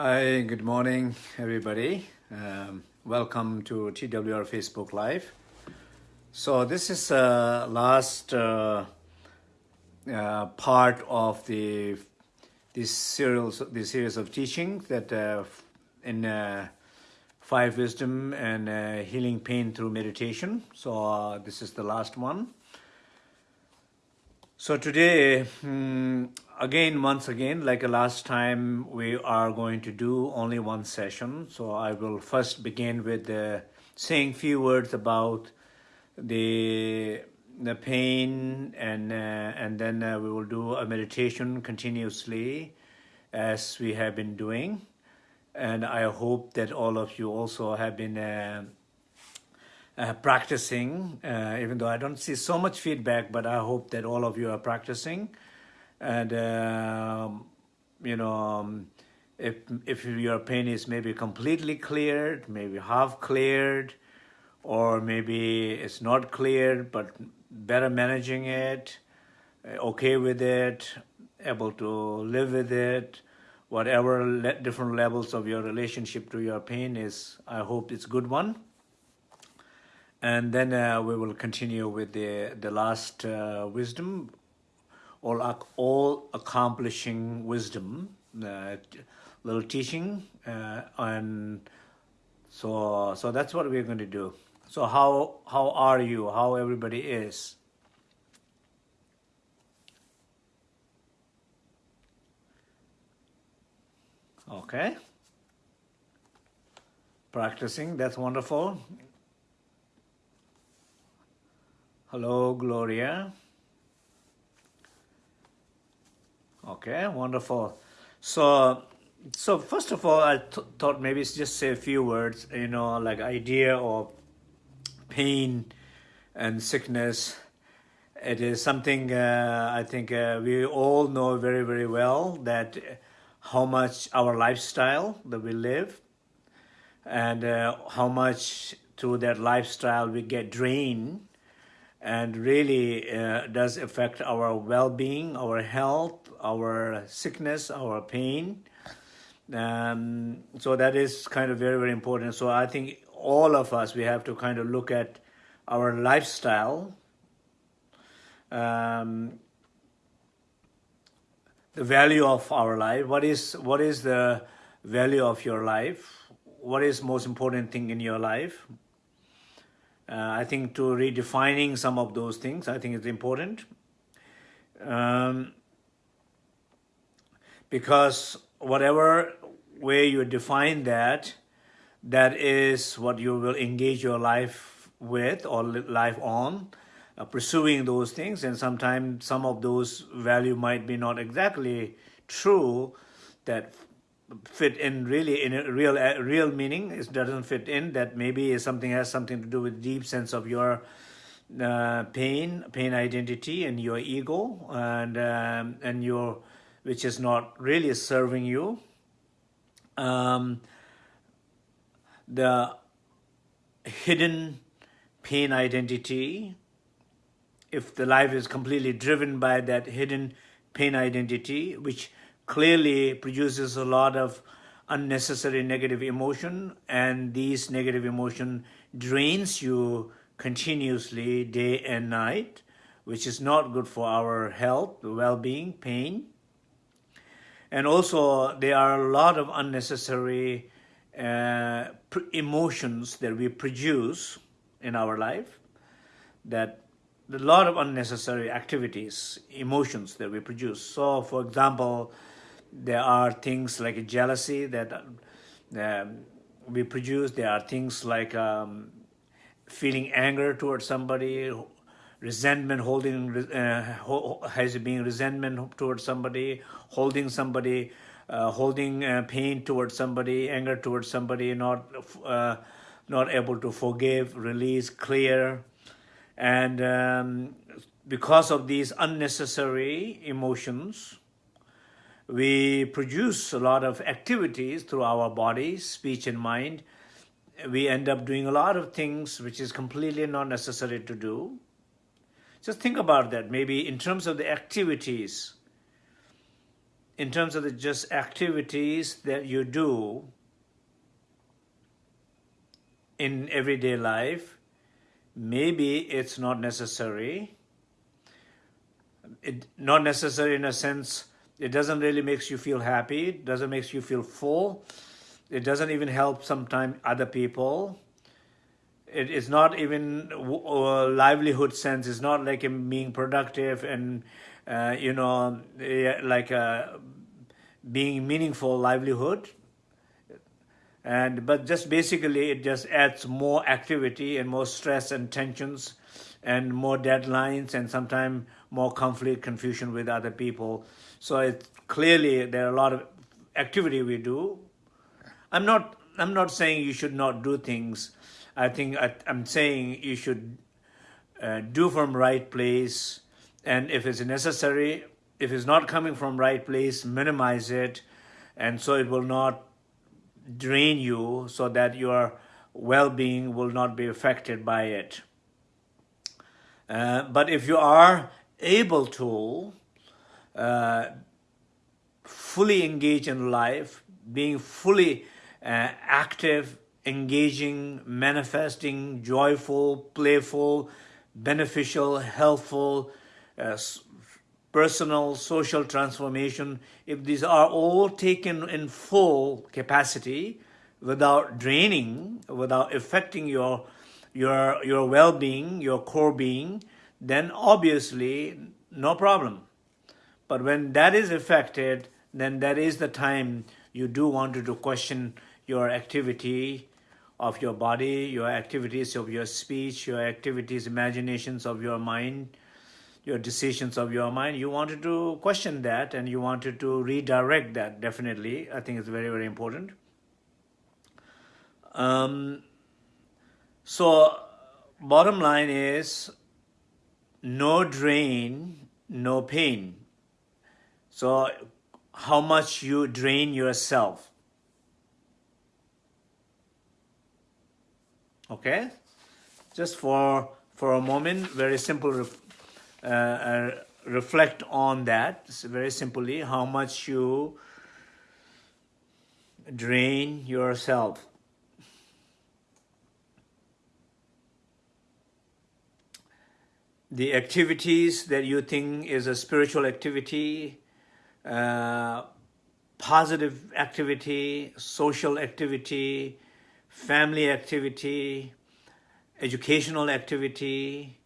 Hi, good morning, everybody. Um, welcome to TWR Facebook Live. So this is uh, last uh, uh, part of the this series, this series of teaching that uh, in uh, five wisdom and uh, healing pain through meditation. So this is the last one. So today, um, again, once again, like last time, we are going to do only one session. So I will first begin with uh, saying few words about the the pain, and uh, and then uh, we will do a meditation continuously, as we have been doing. And I hope that all of you also have been uh, practicing, uh, even though I don't see so much feedback, but I hope that all of you are practicing. And, um, you know, um, if, if your pain is maybe completely cleared, maybe half cleared, or maybe it's not cleared, but better managing it, uh, okay with it, able to live with it, whatever le different levels of your relationship to your pain is, I hope it's good one and then uh, we will continue with the the last uh, wisdom. All all accomplishing wisdom uh, little teaching uh, and so so that's what we're going to do. So how how are you? How everybody is? Okay. Practicing that's wonderful Hello, Gloria. Okay, wonderful. So, so first of all, I th thought maybe just say a few words, you know, like idea of pain and sickness. It is something uh, I think uh, we all know very, very well that how much our lifestyle that we live and uh, how much through that lifestyle we get drained and really uh, does affect our well-being, our health, our sickness, our pain. Um, so that is kind of very, very important. So I think all of us, we have to kind of look at our lifestyle, um, the value of our life. What is, what is the value of your life? What is most important thing in your life? Uh, I think to redefining some of those things, I think it's important. Um, because whatever way you define that, that is what you will engage your life with or life on, uh, pursuing those things. And sometimes some of those value might be not exactly true that fit in really in a real real meaning. It doesn't fit in that maybe something has something to do with deep sense of your uh, pain pain identity and your ego and um, and your which is not really serving you. Um, the hidden pain identity if the life is completely driven by that hidden pain identity which clearly produces a lot of unnecessary negative emotion and these negative emotion drains you continuously day and night which is not good for our health well-being pain. And also there are a lot of unnecessary uh, emotions that we produce in our life that a lot of unnecessary activities emotions that we produce. So for example there are things like jealousy that um, we produce. There are things like um, feeling anger towards somebody, resentment, holding, uh, has being resentment towards somebody, holding somebody, uh, holding uh, pain towards somebody, anger towards somebody, not uh, not able to forgive, release, clear, and um, because of these unnecessary emotions, we produce a lot of activities through our bodies, speech and mind. We end up doing a lot of things which is completely not necessary to do. Just think about that. Maybe in terms of the activities, in terms of the just activities that you do in everyday life, maybe it's not necessary. It, not necessary in a sense, it doesn't really makes you feel happy, it doesn't makes you feel full, it doesn't even help sometimes other people. It is not even a livelihood sense, it's not like being productive and, uh, you know, like a being meaningful livelihood. And but just basically it just adds more activity and more stress and tensions and more deadlines and sometimes more conflict confusion with other people. So it clearly there are a lot of activity we do. I'm not i'm not saying you should not do things. I think I, am saying you should uh, do from right place. And if it's necessary if it's not coming from right place minimize it. And so it will not drain you so that your well-being will not be affected by it. Uh, but if you are able to uh, fully engage in life, being fully uh, active, engaging, manifesting, joyful, playful, beneficial, helpful, uh, personal, social transformation, if these are all taken in full capacity, without draining, without affecting your, your, your well-being, your core being, then obviously no problem. But when that is affected, then that is the time you do want to, question your activity of your body, your activities of your speech, your activities, imaginations of your mind, your decisions of your mind, you wanted to question that and you wanted to redirect that, definitely. I think it's very, very important. Um, so, bottom line is, no drain, no pain. So, how much you drain yourself. Okay? Just for, for a moment, very simple uh, uh, reflect on that very simply how much you drain yourself the activities that you think is a spiritual activity uh, positive activity social activity family activity educational activity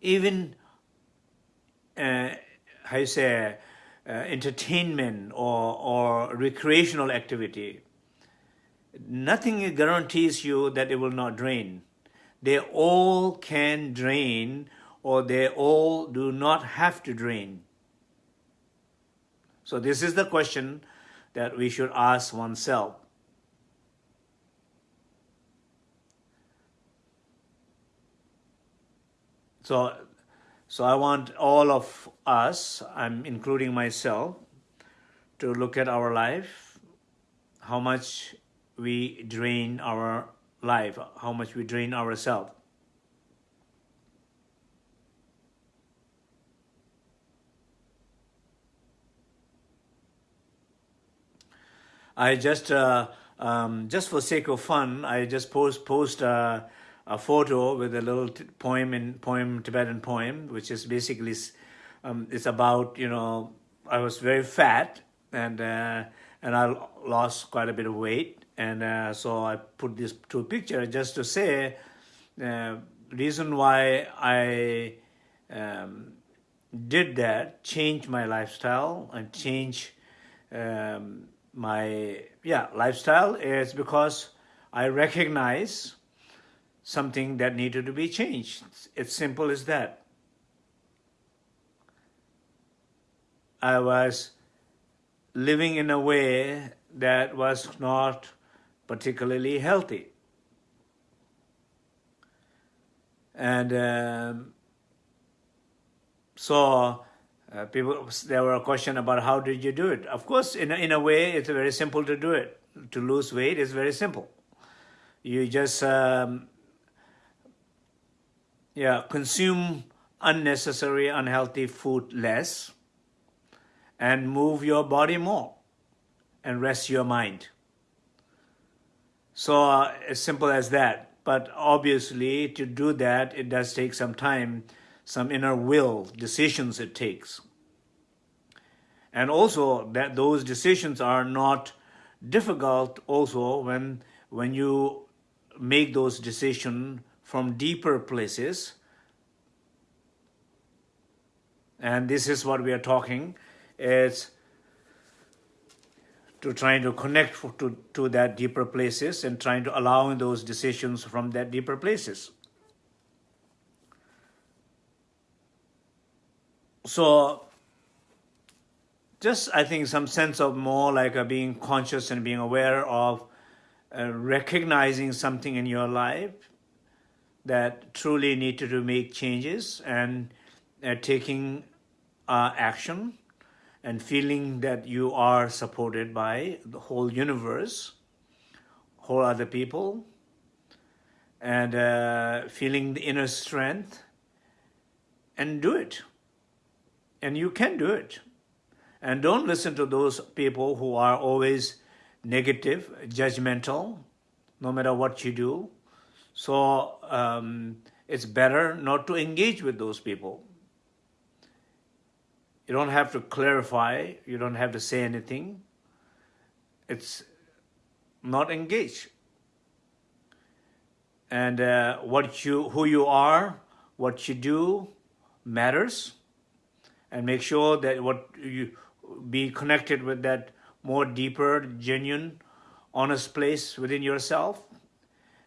even uh, how you say, uh, entertainment or, or recreational activity, nothing guarantees you that it will not drain. They all can drain or they all do not have to drain. So this is the question that we should ask oneself. So so I want all of us, I'm including myself, to look at our life, how much we drain our life, how much we drain ourselves. I just, uh, um, just for sake of fun, I just post post uh, a photo with a little poem in poem Tibetan poem, which is basically um, it's about you know I was very fat and uh, and I lost quite a bit of weight, and uh, so I put this to a picture just to say uh, reason why I um, did that, change my lifestyle and change um, my yeah lifestyle is because I recognize something that needed to be changed. It's simple as that. I was living in a way that was not particularly healthy. And um, so uh, people, there were a question about how did you do it? Of course, in a, in a way, it's very simple to do it. To lose weight is very simple. You just um, yeah, consume unnecessary, unhealthy food less, and move your body more and rest your mind. So uh, as simple as that. But obviously to do that, it does take some time, some inner will, decisions it takes. And also that those decisions are not difficult also when, when you make those decisions from deeper places. And this is what we are talking, is to trying to connect to, to that deeper places and trying to allow those decisions from that deeper places. So just I think some sense of more like a being conscious and being aware of uh, recognizing something in your life that truly needed to make changes and uh, taking uh, action and feeling that you are supported by the whole universe, whole other people, and uh, feeling the inner strength, and do it. And you can do it. And don't listen to those people who are always negative, judgmental, no matter what you do. So um, it's better not to engage with those people. You don't have to clarify, you don't have to say anything. It's not engage. And uh, what you, who you are, what you do matters. And make sure that what you, be connected with that more deeper, genuine, honest place within yourself.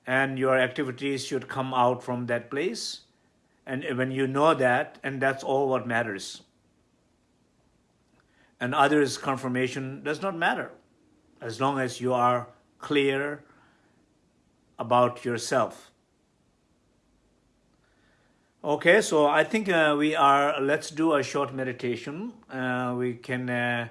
And your activities should come out from that place. And when you know that, and that's all what matters. And others' confirmation does not matter as long as you are clear about yourself. Okay, so I think uh, we are, let's do a short meditation. Uh, we can, uh,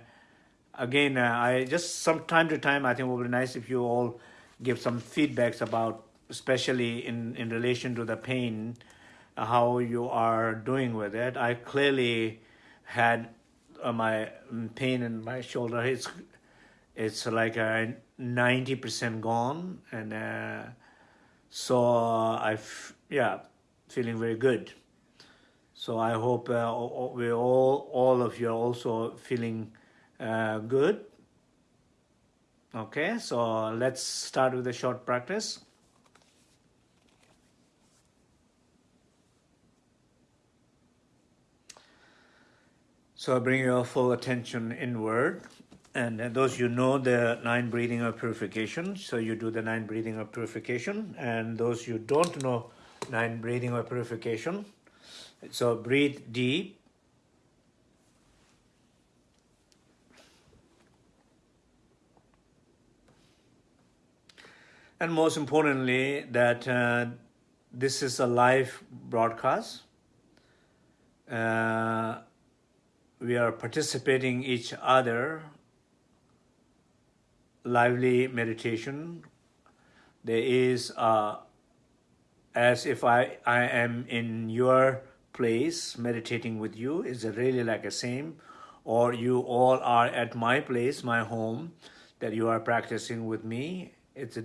again, uh, I just some time to time, I think it would be nice if you all give some feedbacks about, especially in, in relation to the pain, uh, how you are doing with it. I clearly had uh, my pain in my shoulder. It's, it's like a 90% gone. And so I've, yeah, feeling very good. So I hope uh, we all, all of you are also feeling uh, good. Okay, so let's start with a short practice. So I bring your full attention inward. And those you know the nine breathing of purification, so you do the nine breathing of purification. And those you don't know nine breathing or purification. So breathe deep. And most importantly, that uh, this is a live broadcast. Uh, we are participating each other lively meditation. There is a as if I, I am in your place meditating with you. Is it really like the same? Or you all are at my place, my home, that you are practicing with me. It's a,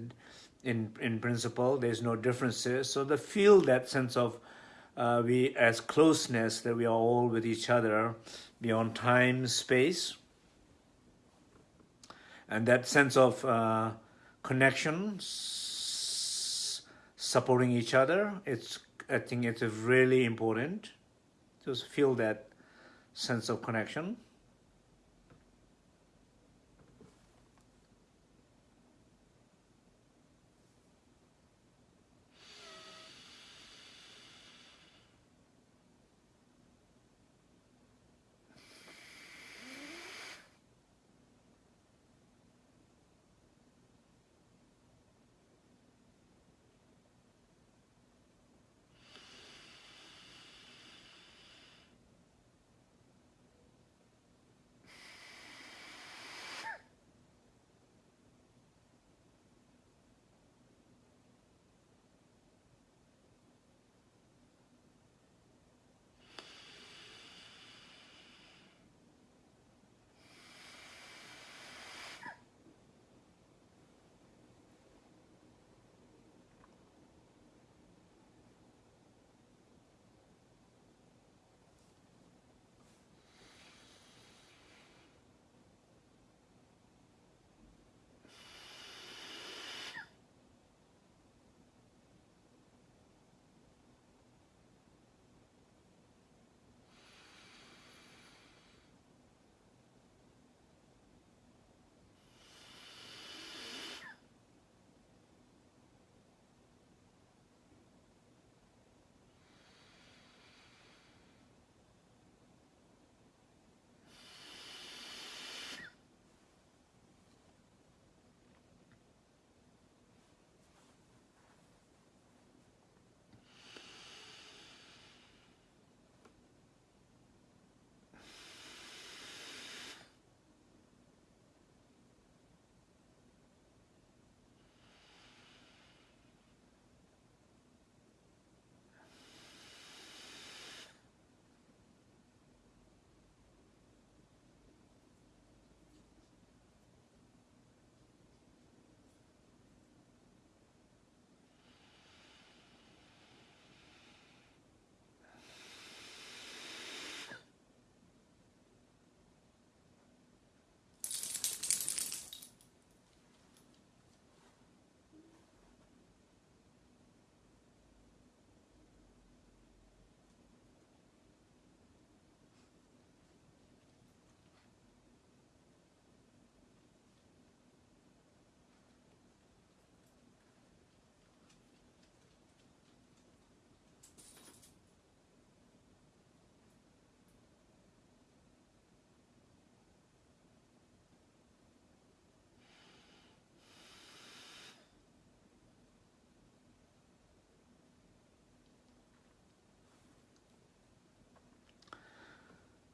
in, in principle, there's no differences. So the feel that sense of uh, we as closeness that we are all with each other beyond time, space. And that sense of uh, connection, supporting each other. It's I think it's really important to feel that sense of connection.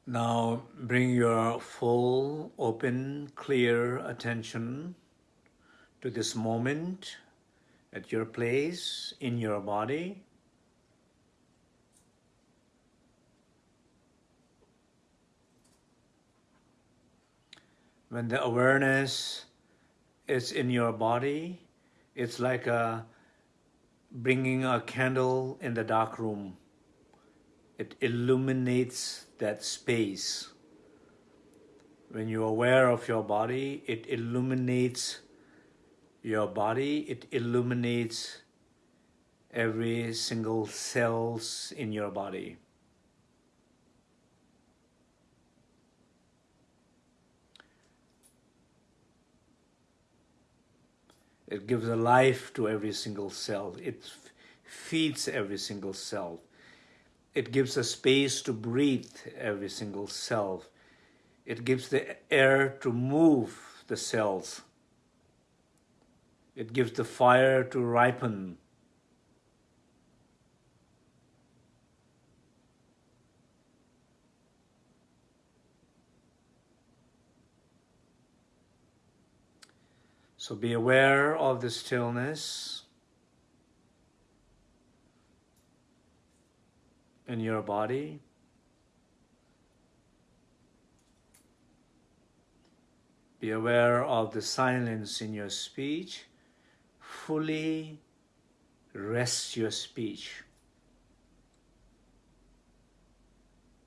Now bring your full, open, clear attention to this moment at your place in your body. When the awareness is in your body, it's like a, bringing a candle in the dark room. It illuminates that space. When you're aware of your body, it illuminates your body, it illuminates every single cells in your body. It gives a life to every single cell. It feeds every single cell. It gives a space to breathe every single cell. It gives the air to move the cells. It gives the fire to ripen. So be aware of the stillness in your body. Be aware of the silence in your speech. Fully rest your speech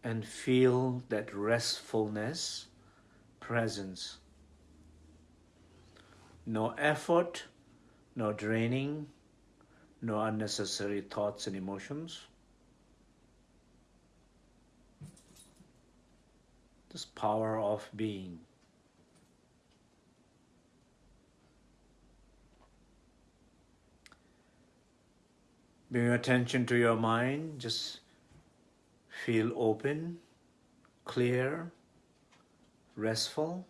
and feel that restfulness, presence. No effort, no draining, no unnecessary thoughts and emotions. This power of being. Bring attention to your mind, just feel open, clear, restful.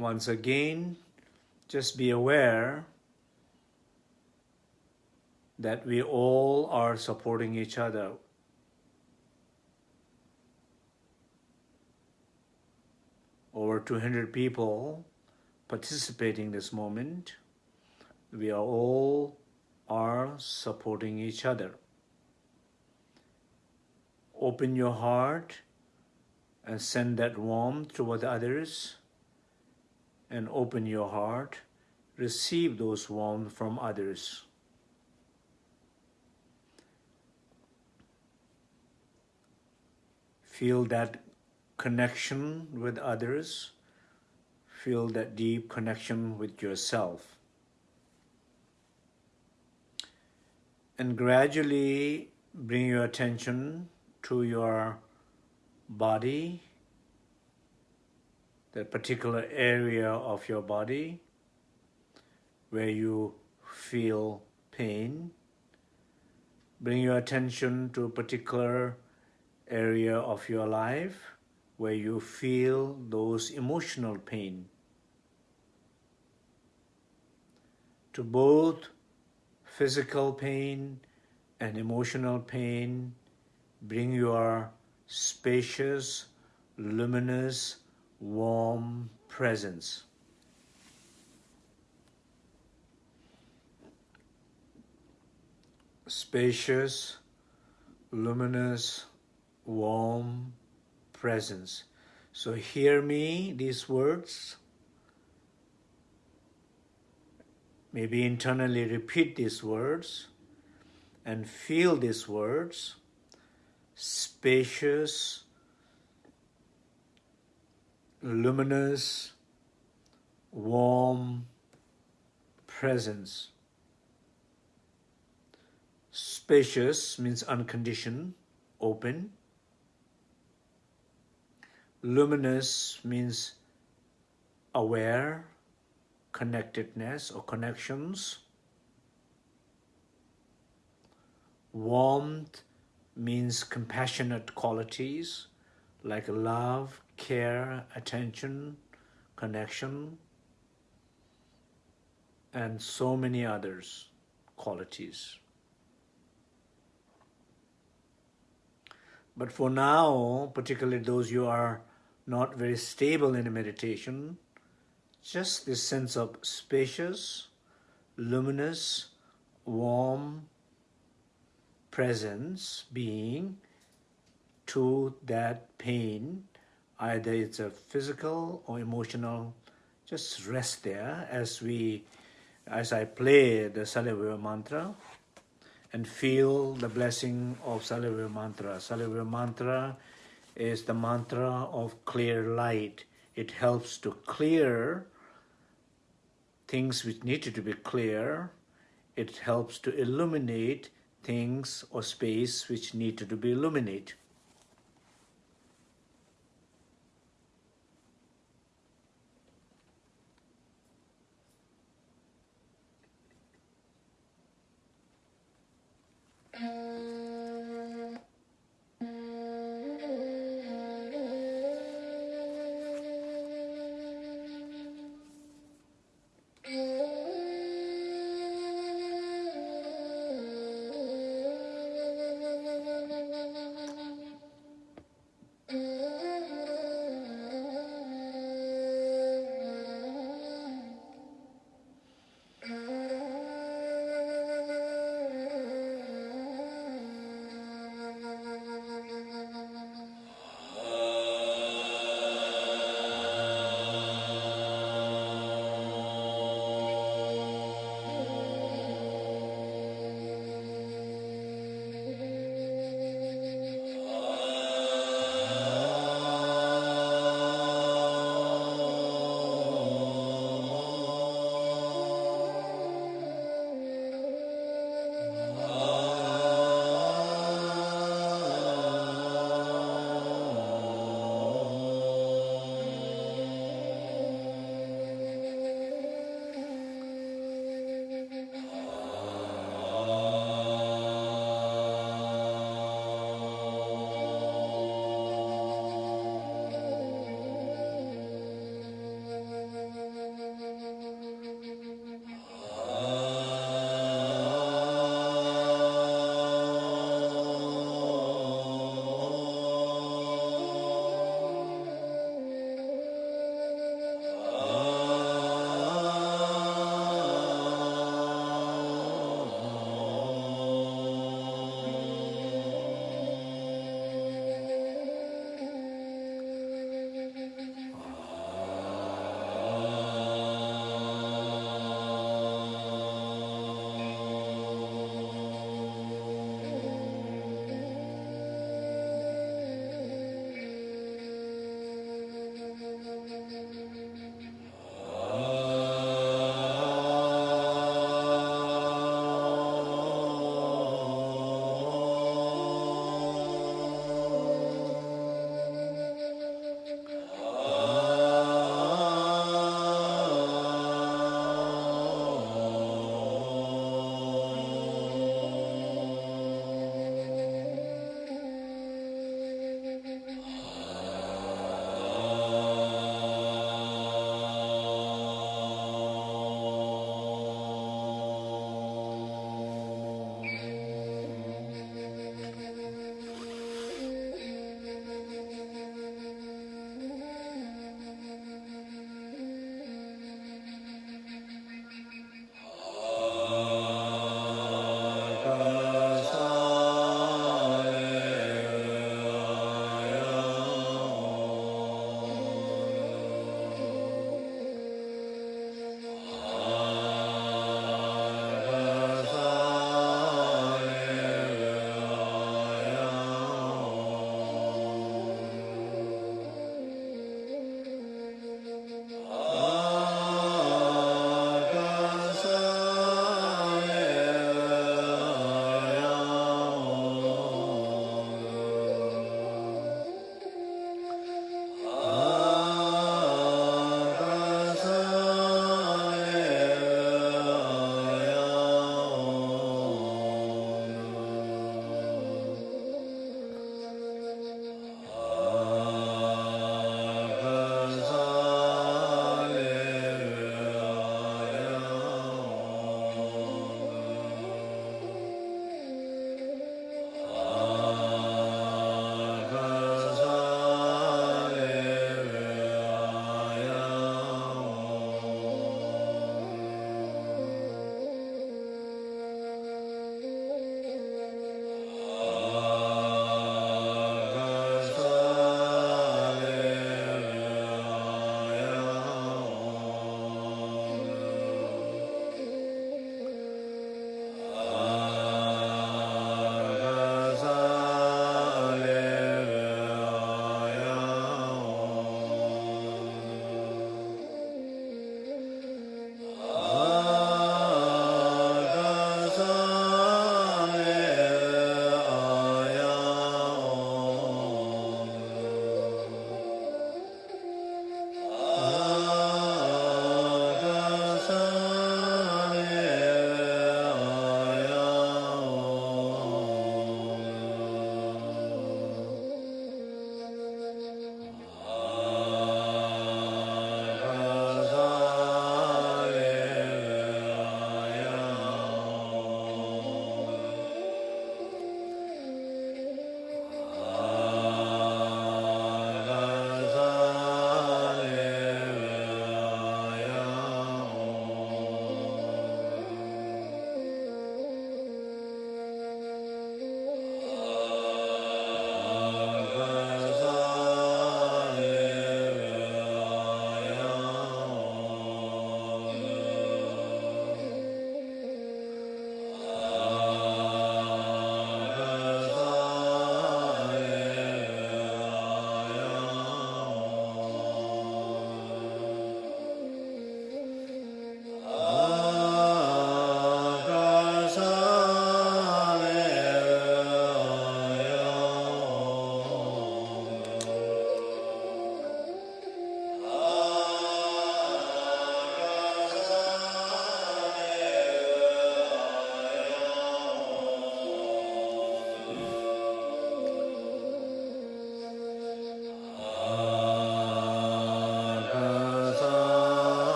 Once again, just be aware that we all are supporting each other. Over 200 people participating this moment. We are all are supporting each other. Open your heart and send that warmth toward the others and open your heart, receive those warmth from others. Feel that connection with others. Feel that deep connection with yourself. And gradually bring your attention to your body that particular area of your body where you feel pain. Bring your attention to a particular area of your life where you feel those emotional pain. To both physical pain and emotional pain, bring your spacious, luminous, warm presence. Spacious, luminous, warm presence. So hear me, these words. Maybe internally repeat these words and feel these words. Spacious, luminous, warm presence. Spacious means unconditioned, open. Luminous means aware, connectedness or connections. Warmth means compassionate qualities like love, care, attention, connection, and so many others qualities. But for now, particularly those who are not very stable in a meditation, just this sense of spacious, luminous, warm presence being to that pain, either it's a physical or emotional, just rest there as we, as I play the Salavira mantra and feel the blessing of Salavira mantra. Salavira mantra is the mantra of clear light. It helps to clear things which needed to be clear. It helps to illuminate things or space which needed to be illuminated.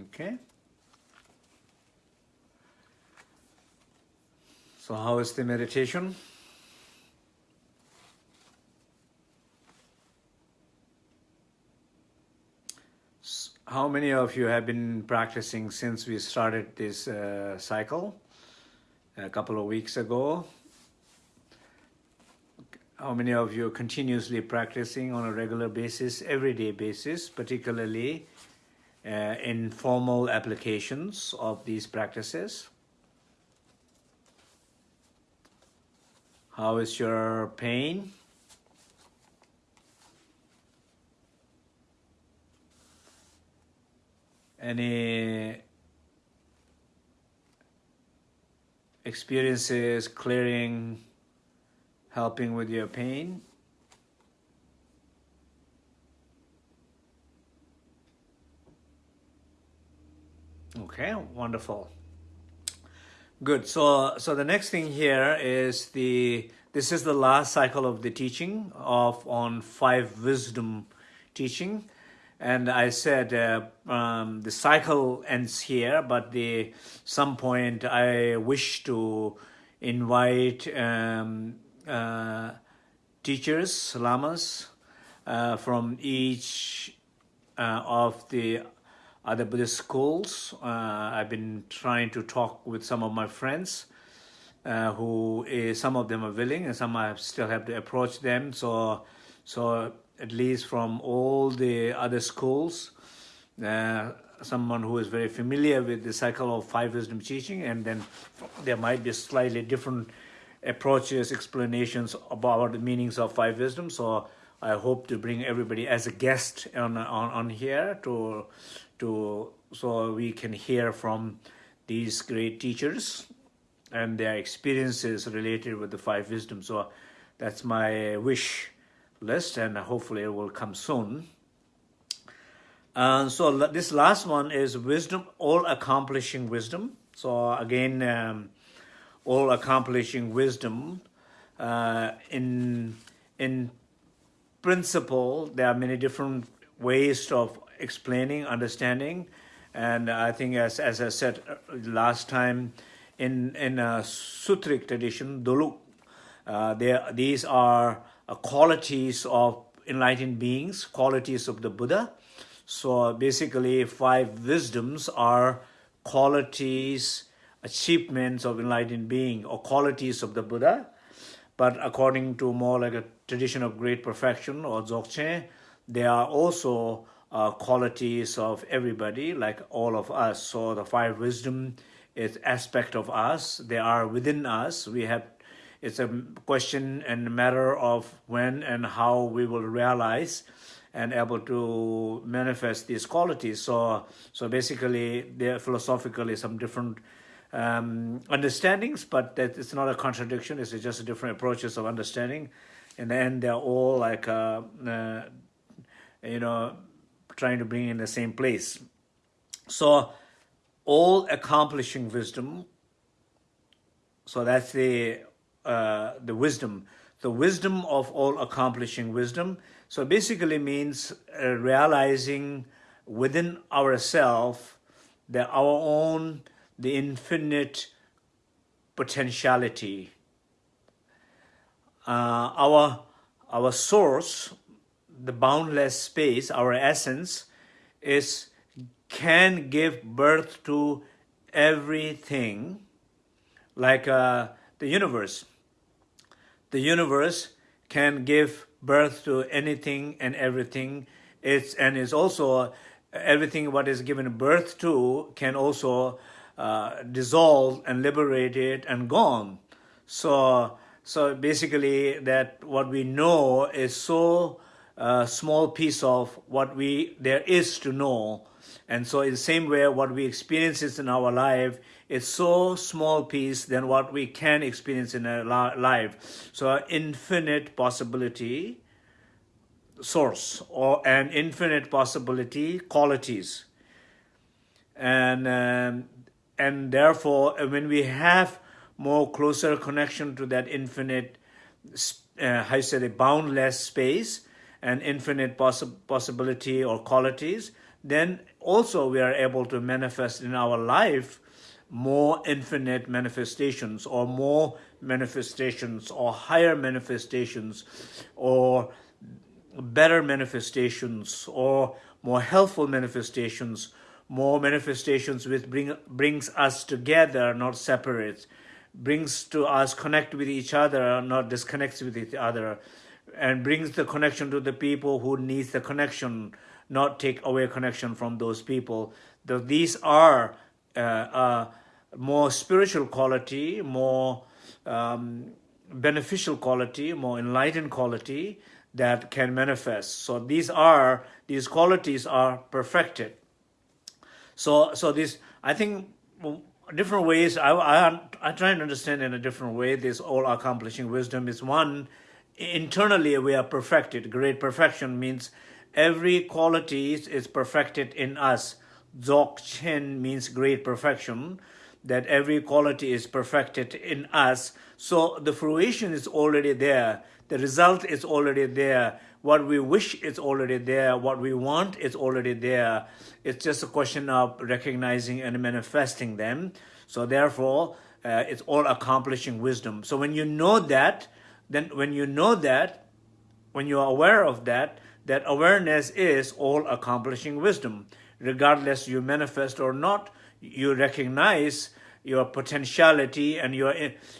Okay. So how is the meditation? How many of you have been practicing since we started this uh, cycle a couple of weeks ago? How many of you are continuously practicing on a regular basis, everyday basis, particularly uh, in formal applications of these practices? How is your pain? Any experiences clearing, helping with your pain? Okay, wonderful. Good. So, so the next thing here is the, this is the last cycle of the teaching of on five wisdom teaching. And I said uh, um, the cycle ends here, but the some point I wish to invite um, uh, teachers, lamas, uh, from each uh, of the other Buddhist schools. Uh, I've been trying to talk with some of my friends uh, who some of them are willing and some I still have to approach them. So, so at least from all the other schools, uh, someone who is very familiar with the cycle of five wisdom teaching and then there might be slightly different approaches, explanations about the meanings of five wisdom. So I hope to bring everybody as a guest on, on, on here to to so we can hear from these great teachers and their experiences related with the five wisdoms. So that's my wish list and hopefully it will come soon. Uh, so this last one is wisdom, all accomplishing wisdom. So again, um, all accomplishing wisdom. Uh, in in principle, there are many different ways of explaining, understanding. And I think as, as I said uh, last time, in, in a Sutric tradition, Doluk, uh, there, these are uh, qualities of enlightened beings, qualities of the Buddha. So basically five wisdoms are qualities, achievements of enlightened being or qualities of the Buddha. But according to more like a tradition of great perfection or Dzogchen, they are also uh, qualities of everybody, like all of us. So the five wisdom is aspect of us. They are within us. We have, it's a question and matter of when and how we will realize and able to manifest these qualities. So, so basically, there philosophically some different um, understandings, but it's not a contradiction. It's just different approaches of understanding. In the end, they're all like, uh, uh, you know, trying to bring in the same place. So all accomplishing wisdom, so that's the, uh, the wisdom, the wisdom of all accomplishing wisdom. So basically means uh, realizing within ourselves that our own, the infinite potentiality, uh, our, our source, the boundless space, our essence, is can give birth to everything, like uh, the universe. The universe can give birth to anything and everything. It's and is also everything what is given birth to can also uh, dissolve and liberated and gone. So so basically that what we know is so a small piece of what we there is to know. And so in the same way, what we experience in our life is so small piece than what we can experience in our life. So infinite possibility source or an infinite possibility qualities. And, um, and therefore, when we have more closer connection to that infinite, uh, how you say, the boundless space, and infinite possi possibility or qualities, then also we are able to manifest in our life more infinite manifestations or more manifestations or higher manifestations or better manifestations or more helpful manifestations, more manifestations which bring, brings us together, not separates, brings to us connect with each other, not disconnects with each other, and brings the connection to the people who needs the connection, not take away connection from those people. The, these are uh, uh, more spiritual quality, more um, beneficial quality, more enlightened quality that can manifest. So these are, these qualities are perfected. So, so this, I think different ways, I, I, I try and understand in a different way, this all accomplishing wisdom is one, internally we are perfected. Great perfection means every quality is perfected in us. Dzog Chen means great perfection, that every quality is perfected in us. So the fruition is already there. The result is already there. What we wish is already there. What we want is already there. It's just a question of recognizing and manifesting them. So therefore, uh, it's all accomplishing wisdom. So when you know that, then when you know that, when you are aware of that, that awareness is all accomplishing wisdom. Regardless you manifest or not, you recognize your potentiality and your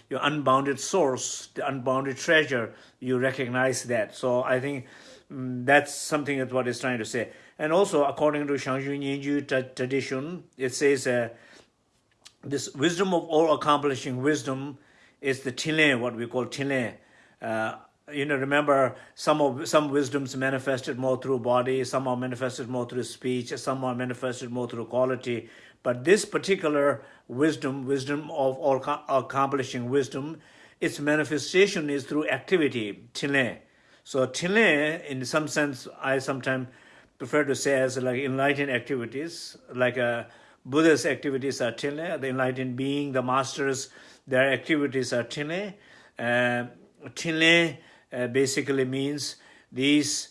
your unbounded source, the unbounded treasure, you recognize that. So I think um, that's something that what is trying to say. And also, according to Zhang Zhung Nyen Gyud tradition, it says uh, this wisdom of all accomplishing wisdom is the Tilen, what we call Tilen. Uh, you know, remember some of some wisdoms manifested more through body, some are manifested more through speech, some are manifested more through quality. But this particular wisdom, wisdom of all accomplishing wisdom, its manifestation is through activity, tile. So tile, in some sense, I sometimes prefer to say as like enlightened activities, like a uh, Buddha's activities are tile, the enlightened being, the masters, their activities are tile. Uh, tile uh, basically means these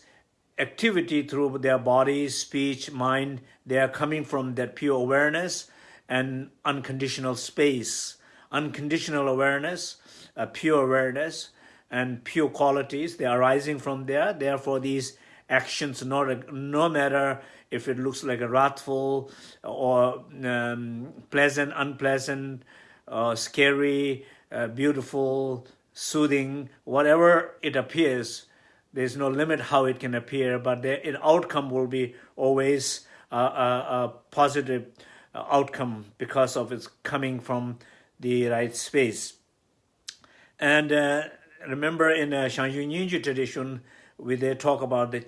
activity through their body, speech, mind, they are coming from that pure awareness and unconditional space. Unconditional awareness, uh, pure awareness, and pure qualities, they are arising from there. Therefore, these actions, not, no matter if it looks like a wrathful or um, pleasant, unpleasant, uh, scary, uh, beautiful, soothing, whatever it appears, there's no limit how it can appear, but the outcome will be always a, a, a positive outcome because of its coming from the right space. And uh, remember in uh, Shangyu Ninja tradition, we they talk about the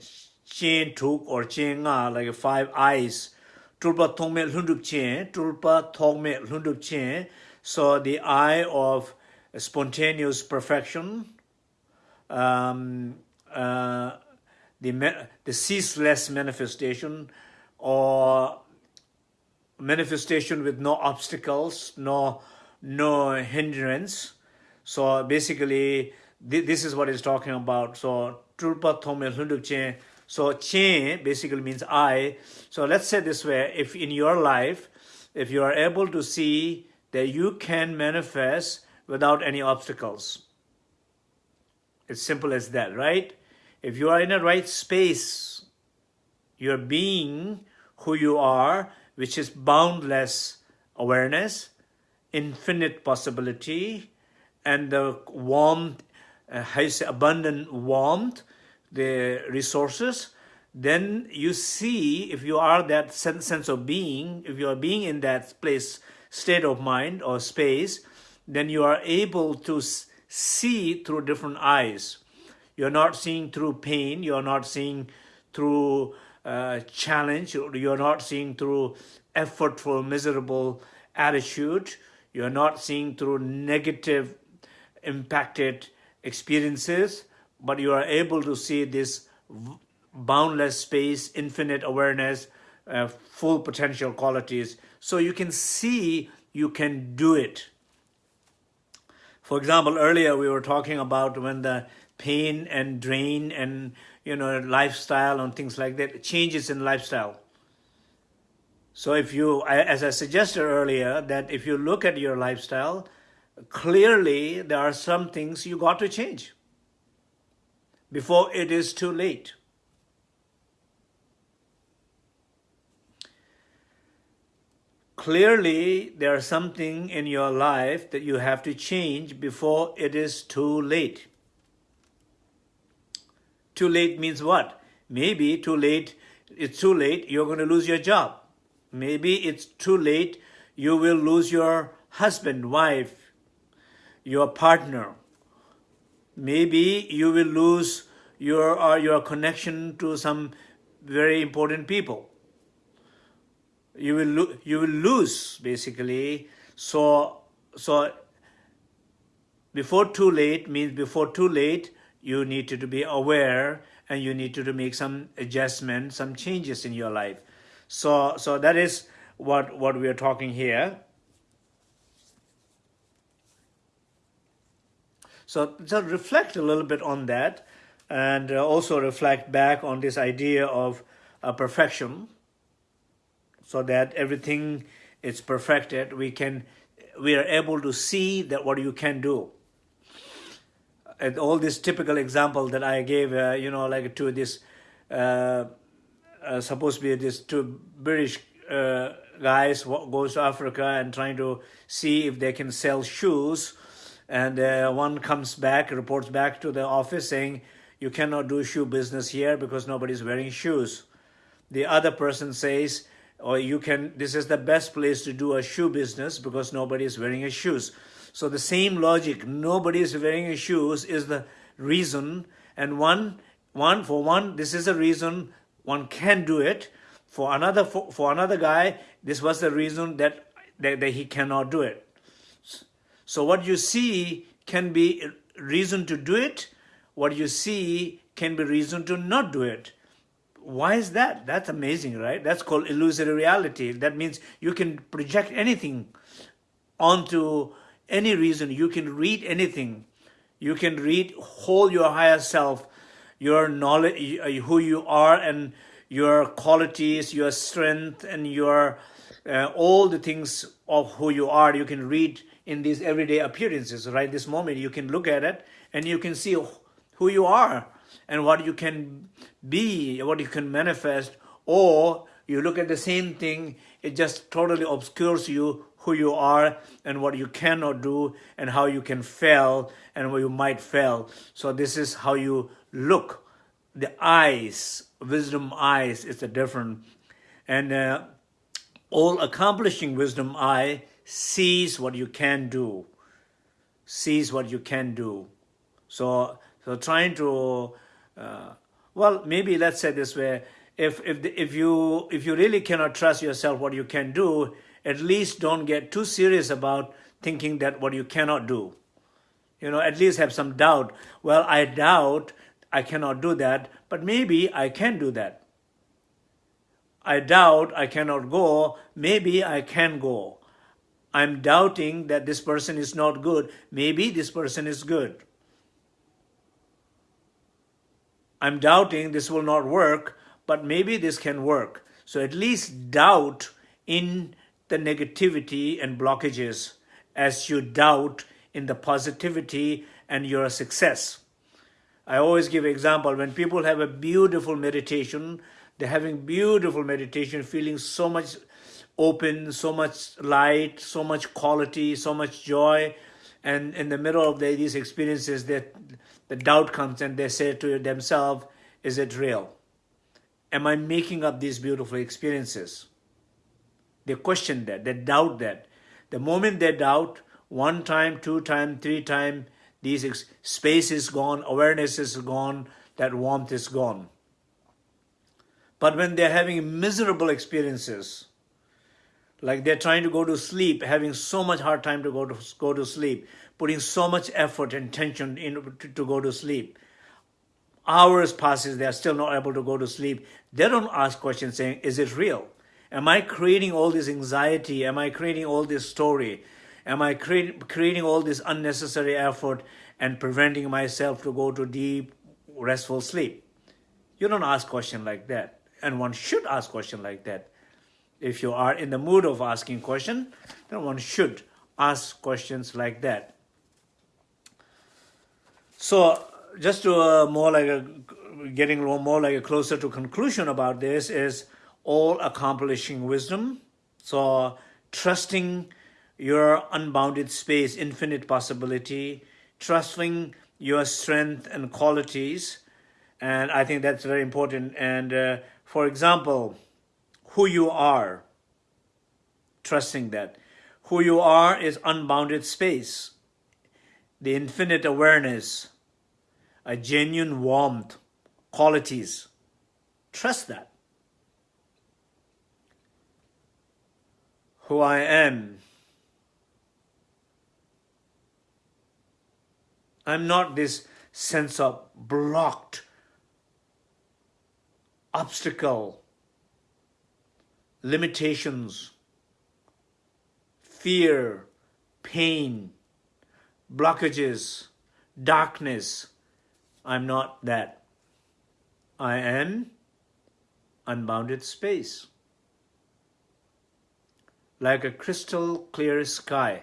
Chen tuk or Chen nga, like five eyes. Tulpa thongme lundup Chen, tulpa thongme lundup Chen. So the eye of spontaneous perfection, um, uh, the, the ceaseless manifestation, or manifestation with no obstacles, no, no hindrance. So basically, th this is what he's talking about. So, Tulpa Tome Hunduk Chen. So, Chen basically means I. So, let's say this way if in your life, if you are able to see that you can manifest without any obstacles, it's simple as that, right? If you are in the right space, you're being who you are, which is boundless awareness, infinite possibility, and the warmth, uh, has abundant warmth, the resources, then you see if you are that sense of being, if you are being in that place, state of mind or space, then you are able to see through different eyes. You're not seeing through pain. You're not seeing through uh, challenge. You're not seeing through effortful, miserable attitude. You're not seeing through negative, impacted experiences, but you are able to see this boundless space, infinite awareness, uh, full potential qualities. So you can see you can do it. For example, earlier we were talking about when the pain and drain and you know lifestyle and things like that changes in lifestyle So if you, as I suggested earlier, that if you look at your lifestyle, clearly there are some things you got to change before it is too late. Clearly, there is something in your life that you have to change before it is too late. Too late means what? Maybe too late, it's too late, you're going to lose your job. Maybe it's too late, you will lose your husband, wife, your partner. Maybe you will lose your, uh, your connection to some very important people. You will, you will lose, basically. So, so before too late means before too late, you need to, to be aware and you need to, to make some adjustments, some changes in your life. So, so that is what, what we are talking here. So, so reflect a little bit on that and uh, also reflect back on this idea of uh, perfection so that everything is perfected. We can, we are able to see that what you can do. And all this typical example that I gave, uh, you know, like to this, uh, uh, supposed to be this two British uh, guys goes to Africa and trying to see if they can sell shoes and uh, one comes back, reports back to the office saying, you cannot do shoe business here because nobody's wearing shoes. The other person says, or oh, you can, this is the best place to do a shoe business because nobody is wearing a shoes. So the same logic, nobody is wearing a shoes is the reason. And one, one for one, this is the reason one can do it. For another, for, for another guy, this was the reason that, that, that he cannot do it. So what you see can be reason to do it. What you see can be reason to not do it. Why is that? That's amazing, right? That's called illusory reality. That means you can project anything onto any reason. You can read anything. You can read whole your higher self, your knowledge, who you are and your qualities, your strength and your uh, all the things of who you are. You can read in these everyday appearances, right? This moment, you can look at it and you can see who you are and what you can be, what you can manifest, or you look at the same thing, it just totally obscures you who you are and what you cannot do and how you can fail and where you might fail. So this is how you look. The eyes, wisdom eyes, is a different. And uh, all accomplishing wisdom eye sees what you can do, sees what you can do. So, so trying to, uh, well, maybe let's say this way, if, if, if, you, if you really cannot trust yourself what you can do, at least don't get too serious about thinking that what you cannot do. You know, at least have some doubt. Well, I doubt I cannot do that, but maybe I can do that. I doubt I cannot go, maybe I can go. I'm doubting that this person is not good. Maybe this person is good. I'm doubting this will not work, but maybe this can work. So at least doubt in the negativity and blockages as you doubt in the positivity and your success. I always give example when people have a beautiful meditation, they're having beautiful meditation, feeling so much open, so much light, so much quality, so much joy. And in the middle of the, these experiences, that the doubt comes and they say to themselves, is it real? Am I making up these beautiful experiences? They question that, they doubt that. The moment they doubt, one time, two time, three time, these space is gone, awareness is gone, that warmth is gone. But when they're having miserable experiences, like they're trying to go to sleep, having so much hard time to go to go to sleep, putting so much effort and tension in to, to go to sleep. Hours passes, they are still not able to go to sleep. They don't ask questions saying, is it real? Am I creating all this anxiety? Am I creating all this story? Am I create, creating all this unnecessary effort and preventing myself to go to deep, restful sleep? You don't ask question like that. And one should ask question like that if you are in the mood of asking question, then one should ask questions like that. So just to uh, more like a, getting more like a closer to conclusion about this is all accomplishing wisdom. So trusting your unbounded space, infinite possibility, trusting your strength and qualities. And I think that's very important. And uh, for example, who you are, trusting that. Who you are is unbounded space, the infinite awareness, a genuine warmth, qualities. Trust that. Who I am. I'm not this sense of blocked, obstacle, limitations, fear, pain, blockages, darkness. I'm not that. I am unbounded space, like a crystal clear sky,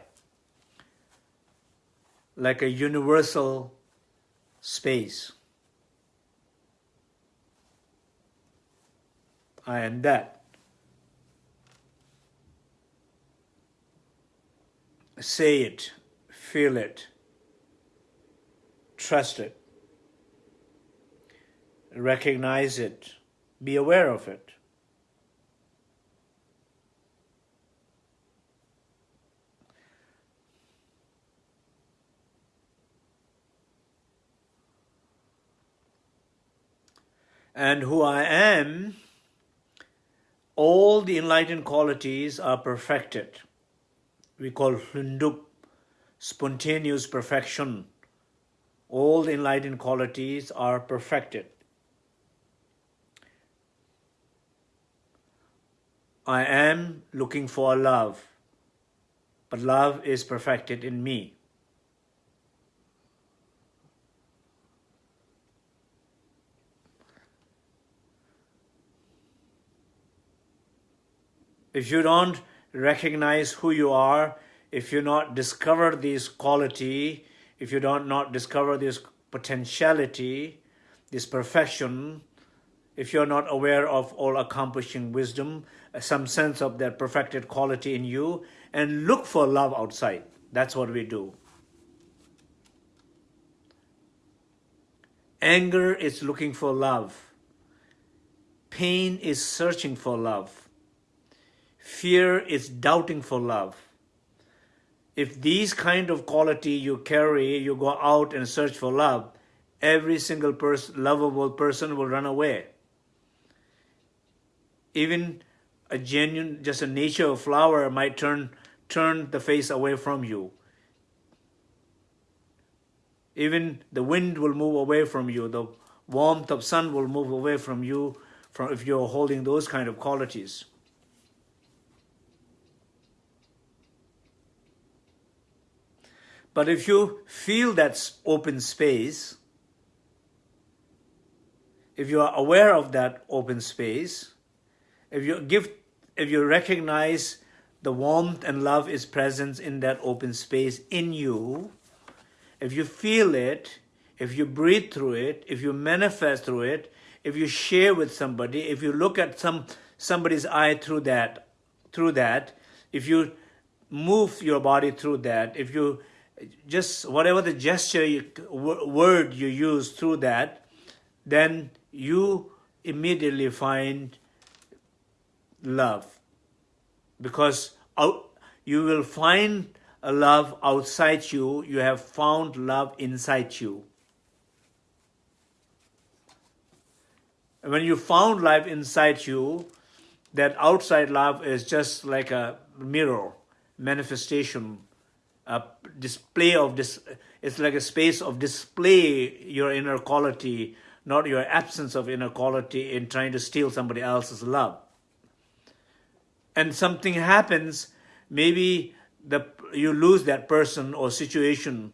like a universal space. I am that. say it, feel it, trust it, recognize it, be aware of it. And who I am, all the enlightened qualities are perfected we call Hlundup, spontaneous perfection. All the enlightened qualities are perfected. I am looking for love, but love is perfected in me. If you don't recognize who you are, if you not discover this quality, if you don't not discover this potentiality, this perfection, if you're not aware of all accomplishing wisdom, uh, some sense of that perfected quality in you, and look for love outside. That's what we do. Anger is looking for love. Pain is searching for love. Fear is doubting for love. If these kind of quality you carry, you go out and search for love, every single person, lovable person will run away. Even a genuine, just a nature of flower might turn, turn the face away from you. Even the wind will move away from you. The warmth of sun will move away from you from if you're holding those kind of qualities. But if you feel that open space, if you are aware of that open space, if you give, if you recognize the warmth and love is present in that open space in you, if you feel it, if you breathe through it, if you manifest through it, if you share with somebody, if you look at some somebody's eye through that, through that, if you move your body through that, if you just whatever the gesture, you, word you use through that, then you immediately find love. Because you will find a love outside you, you have found love inside you. when you found love inside you, that outside love is just like a mirror manifestation a display of this it's like a space of display your inner quality not your absence of inner quality in trying to steal somebody else's love. And something happens maybe the you lose that person or situation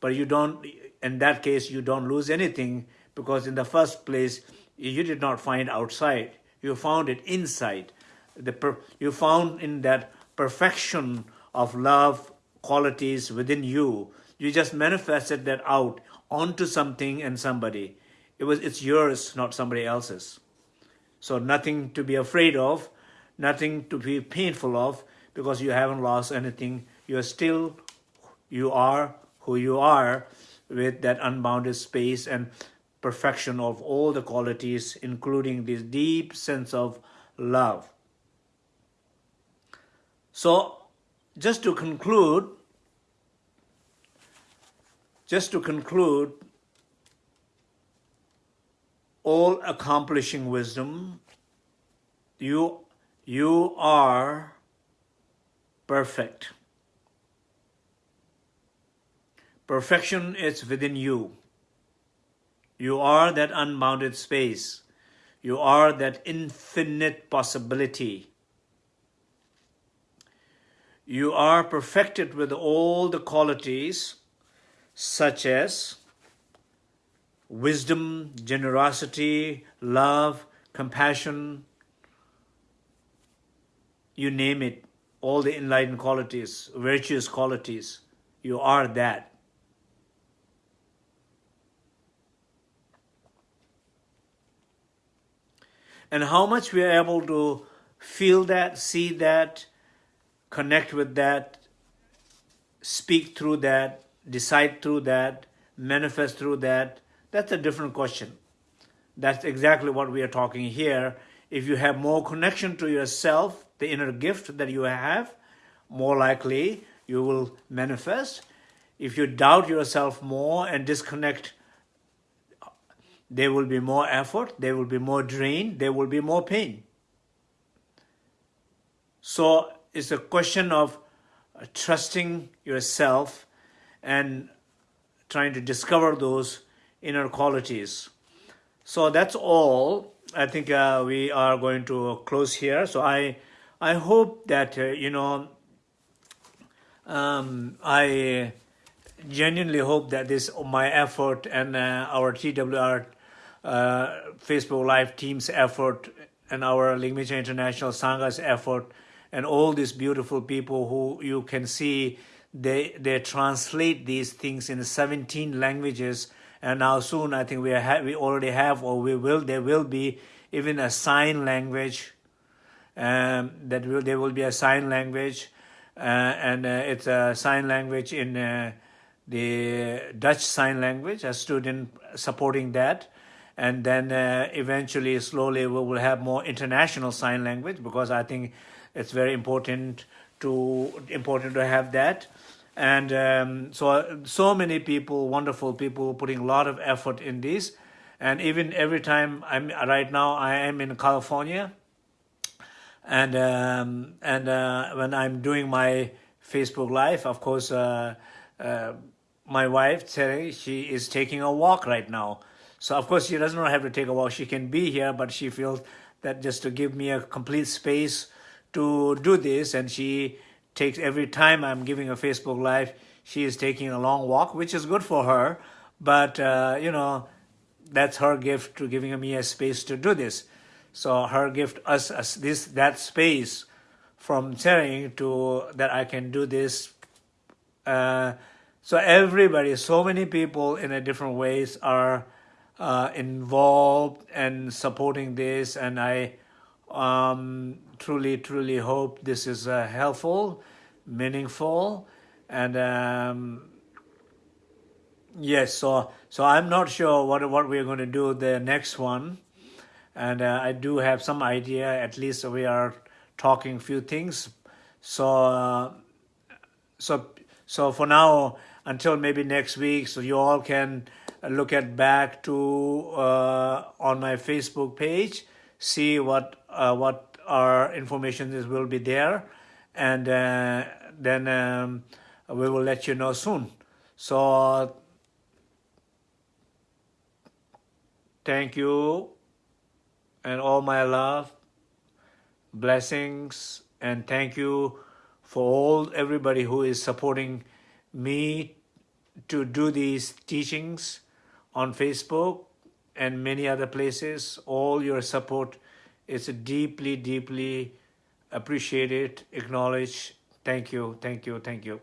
but you don't in that case you don't lose anything because in the first place you did not find outside. You found it inside. The you found in that perfection of love qualities within you. You just manifested that out onto something and somebody. It was it's yours, not somebody else's. So nothing to be afraid of, nothing to be painful of, because you haven't lost anything. You are still, you are who you are with that unbounded space and perfection of all the qualities, including this deep sense of love. So, just to conclude, just to conclude, all accomplishing wisdom, you, you are perfect. Perfection is within you. You are that unbounded space. You are that infinite possibility. You are perfected with all the qualities such as wisdom, generosity, love, compassion, you name it, all the enlightened qualities, virtuous qualities, you are that. And how much we are able to feel that, see that, connect with that, speak through that, decide through that, manifest through that, that's a different question. That's exactly what we are talking here. If you have more connection to yourself, the inner gift that you have, more likely you will manifest. If you doubt yourself more and disconnect, there will be more effort, there will be more drain, there will be more pain. So it's a question of uh, trusting yourself and trying to discover those inner qualities. So that's all. I think uh, we are going to close here. So I, I hope that, uh, you know, um, I genuinely hope that this, my effort and uh, our TWR uh, Facebook Live team's effort and our Ligmincha International Sangha's effort and all these beautiful people who you can see they they translate these things in 17 languages. And now soon I think we have we already have or we will there will be even a sign language um, that will there will be a sign language uh, and uh, it's a sign language in uh, the Dutch sign language a student supporting that. And then uh, eventually slowly we will have more international sign language because I think it's very important to important to have that. And um, so so many people wonderful people putting a lot of effort in this. And even every time i'm right now i am in california. And um, and uh, when i'm doing my facebook live of course uh, uh, my wife Terry, she is taking a walk right now. So of course she doesn't have to take a walk. She can be here but she feels that just to give me a complete space to do this and she takes every time I'm giving a Facebook Live, she is taking a long walk, which is good for her. But, uh, you know, that's her gift to giving me a space to do this. So her gift us, us this that space from sharing to that I can do this. Uh, so everybody, so many people in a different ways are uh, involved and supporting this, and I um, truly, truly hope this is uh, helpful, meaningful, and um, yes. So, so I'm not sure what what we're going to do the next one, and uh, I do have some idea. At least we are talking few things. So, uh, so, so for now, until maybe next week, so you all can look at back to uh, on my Facebook page, see what uh, what our information is will be there and uh, then um, we will let you know soon. So thank you and all my love blessings and thank you for all everybody who is supporting me to do these teachings on Facebook and many other places. All your support it's deeply, deeply appreciated, it, acknowledge. Thank you, thank you, thank you.